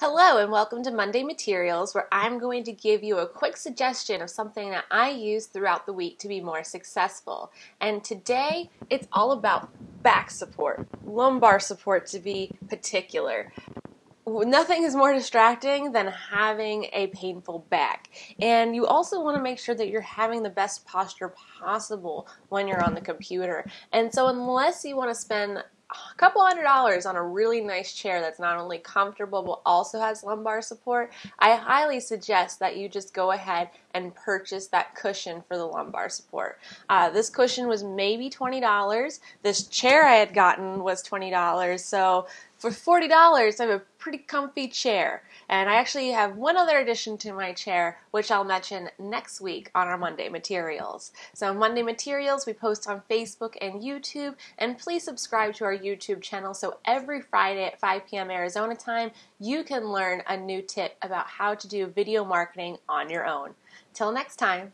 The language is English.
Hello and welcome to Monday Materials where I'm going to give you a quick suggestion of something that I use throughout the week to be more successful. And today it's all about back support, lumbar support to be particular. Nothing is more distracting than having a painful back. And you also want to make sure that you're having the best posture possible when you're on the computer. And so unless you want to spend a couple hundred dollars on a really nice chair that's not only comfortable but also has lumbar support, I highly suggest that you just go ahead and purchase that cushion for the lumbar support. Uh, this cushion was maybe $20. This chair I had gotten was $20. So for $40, I have a pretty comfy chair. And I actually have one other addition to my chair, which I'll mention next week on our Monday Materials. So, Monday Materials, we post on Facebook and YouTube. And please subscribe to our YouTube channel so every Friday at 5 p.m. Arizona time, you can learn a new tip about how to do video marketing on your own. Till next time.